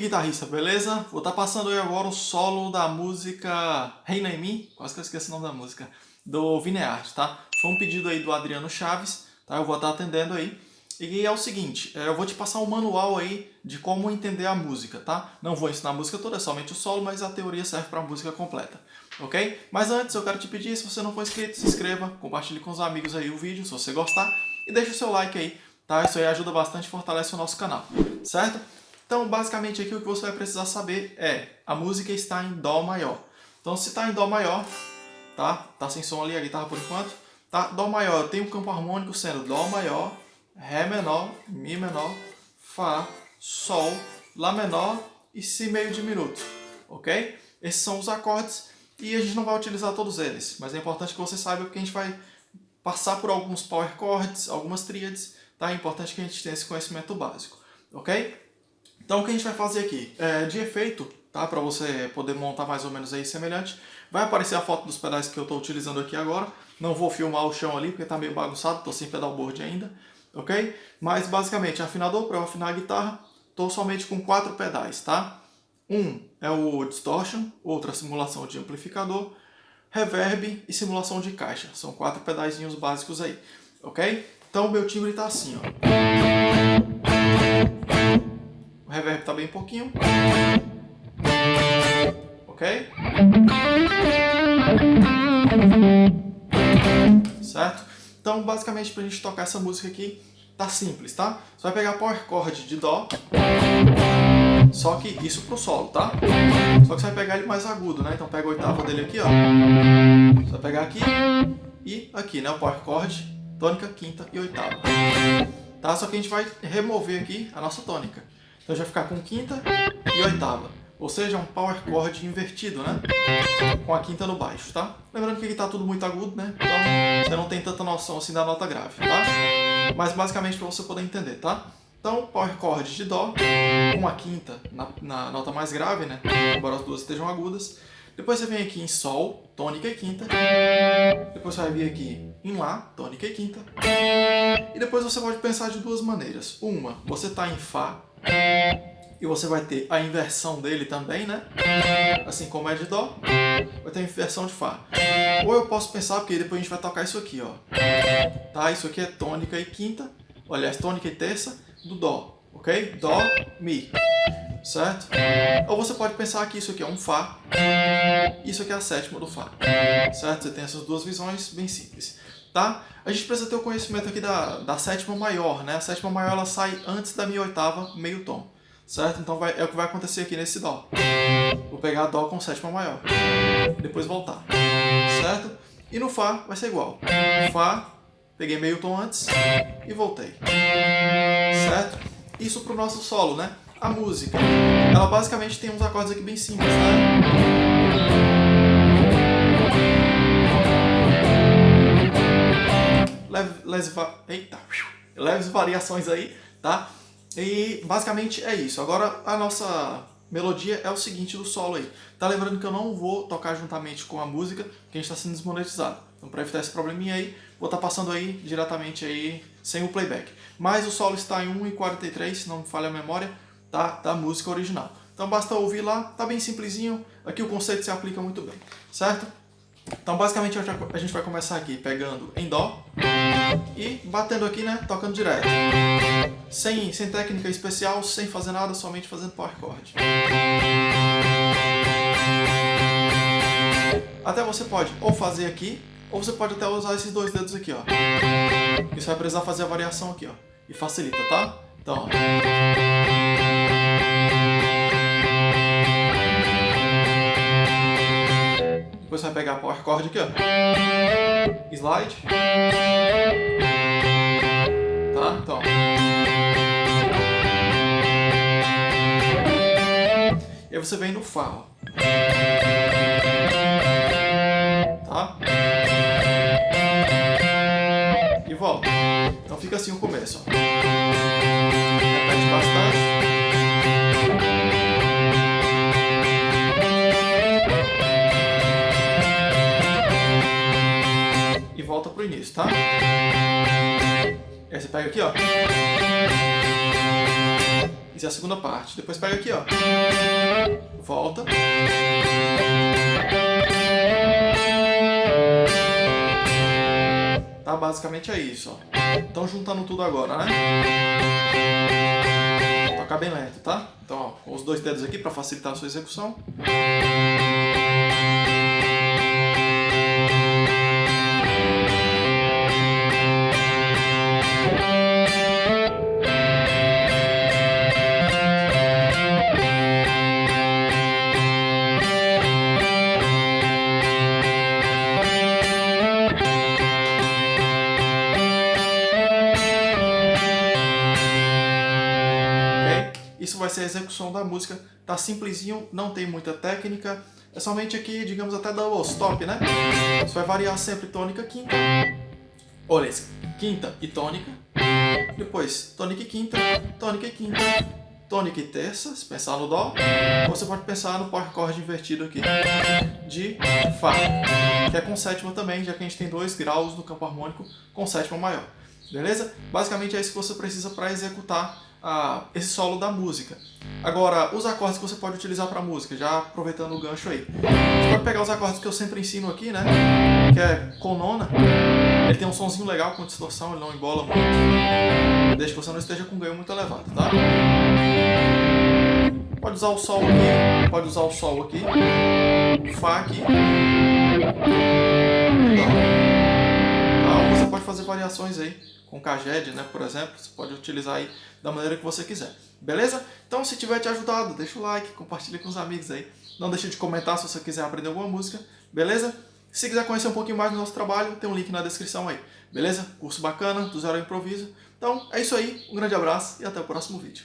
guitarrista, beleza? Vou estar tá passando aí agora o solo da música Reina em Mim, quase que eu esqueci o nome da música, do Vineart, tá? Foi um pedido aí do Adriano Chaves, tá? Eu vou estar tá atendendo aí. E é o seguinte, é, eu vou te passar um manual aí de como entender a música, tá? Não vou ensinar a música toda, é somente o solo, mas a teoria serve para a música completa, ok? Mas antes eu quero te pedir, se você não for inscrito, se inscreva, compartilhe com os amigos aí o vídeo, se você gostar, e deixa o seu like aí, tá? Isso aí ajuda bastante e fortalece o nosso canal, certo? Então, basicamente aqui o que você vai precisar saber é, a música está em Dó maior. Então, se está em Dó maior, tá? Tá sem som ali a guitarra por enquanto, tá? Dó maior, tem um campo harmônico sendo Dó maior, Ré menor, Mi menor, Fá, Sol, Lá menor e Si meio diminuto, ok? Esses são os acordes e a gente não vai utilizar todos eles, mas é importante que você saiba que a gente vai passar por alguns power chords, algumas tríades, tá? É importante que a gente tenha esse conhecimento básico, ok? Então o que a gente vai fazer aqui? É, de efeito, tá? Para você poder montar mais ou menos aí semelhante, vai aparecer a foto dos pedais que eu estou utilizando aqui agora. Não vou filmar o chão ali porque está meio bagunçado, estou sem pedalboard ainda ok? Mas basicamente, afinador, para eu afinar a guitarra, estou somente com quatro pedais, tá? Um é o Distortion, outra simulação de amplificador, Reverb e simulação de caixa. São quatro pedaizinhos básicos aí, ok? Então o meu timbre está assim, ó. O reverb está bem pouquinho. Ok? Certo? Então, basicamente, para a gente tocar essa música aqui, tá simples, tá? Você vai pegar power chord de Dó, só que isso pro solo, tá? Só que você vai pegar ele mais agudo, né? Então pega a oitava dele aqui, ó. Você vai pegar aqui e aqui, né? O power chord, tônica, quinta e oitava. Tá? Só que a gente vai remover aqui a nossa tônica. Então já ficar com quinta e oitava. Ou seja, um power chord invertido, né? Com a quinta no baixo, tá? Lembrando que aqui tá tudo muito agudo, né? Então você não tem tanta noção assim da nota grave, tá? Mas basicamente para você poder entender, tá? Então, power chord de Dó, com a quinta na, na, nota mais grave, né? Embora as duas estejam agudas. Depois você vem aqui em Sol, tônica e quinta. Depois você vai vir aqui em Lá, tônica e quinta. E depois você pode pensar de duas maneiras. Uma, você está em Fá, e você vai ter a inversão dele também, né? Assim como é de Dó, vai ter a inversão de Fá. Ou eu posso pensar, porque depois a gente vai tocar isso aqui, ó. Tá? Isso aqui é tônica e quinta, aliás, tônica e terça do Dó, ok? Dó, Mi, certo? Ou você pode pensar que isso aqui é um Fá, isso aqui é a sétima do Fá, certo? Você tem essas duas visões bem simples. Tá? A gente precisa ter o conhecimento aqui da, da sétima maior, né? A sétima maior ela sai antes da minha oitava meio tom certo? Então vai, é o que vai acontecer aqui nesse Dó. Vou pegar Dó com sétima maior, depois voltar, certo? E no Fá vai ser igual. Fá, peguei meio tom antes e voltei, certo? Isso para o nosso solo, né? A música, ela basicamente tem uns acordes aqui bem simples, né? Leves, eita, leves variações aí, tá? E basicamente é isso. Agora a nossa melodia é o seguinte do solo aí. Tá lembrando que eu não vou tocar juntamente com a música, que a gente está sendo desmonetizado. Então para evitar esse probleminha aí, vou estar tá passando aí diretamente aí sem o playback. Mas o solo está em 1,43, se não me falha a memória, tá? da música original. Então basta ouvir lá, tá bem simplesinho. Aqui o conceito se aplica muito bem, certo? Então basicamente a gente vai começar aqui pegando em Dó e batendo aqui, né, tocando direto. Sem, sem técnica especial, sem fazer nada, somente fazendo power chord. Até você pode ou fazer aqui, ou você pode até usar esses dois dedos aqui, ó. Você vai precisar fazer a variação aqui, ó. E facilita, tá? Então, ó. Depois você vai pegar a power chord aqui, ó. Slide. Tá? Então. E aí você vem no Fá, ó. Tá? E volta. Então fica assim o começo, ó. Tá? Aí você pega aqui, ó. Isso é a segunda parte. Depois pega aqui, ó. Volta. Tá? Basicamente é isso, ó. Então juntando tudo agora, né? Tocar bem lento, tá? Então, ó, com os dois dedos aqui para facilitar a sua execução. Vai ser a execução da música, tá simplesinho, não tem muita técnica, é somente aqui, digamos, até double stop, né? Isso vai variar sempre tônica, quinta, olha quinta e tônica, depois tônica e quinta, tônica e quinta, tônica e terça, se pensar no dó, ou você pode pensar no power chord invertido aqui, de Fá, que é com sétima também, já que a gente tem dois graus no campo harmônico com sétima maior. Beleza? Basicamente é isso que você precisa para executar a, esse solo da música. Agora, os acordes que você pode utilizar para música, já aproveitando o gancho aí. Você pode pegar os acordes que eu sempre ensino aqui, né? Que é com nona. Ele tem um sonzinho legal com distorção, ele não embola muito. Desde que você não esteja com ganho muito elevado, tá? Pode usar o sol aqui, pode usar o sol aqui, Fá aqui. Variações aí com Kaged, né, por exemplo, você pode utilizar aí da maneira que você quiser. Beleza? Então, se tiver te ajudado, deixa o like, compartilha com os amigos aí. Não deixe de comentar se você quiser aprender alguma música, beleza? Se quiser conhecer um pouquinho mais do nosso trabalho, tem um link na descrição aí, beleza? Curso bacana, do zero ao improviso. Então, é isso aí, um grande abraço e até o próximo vídeo.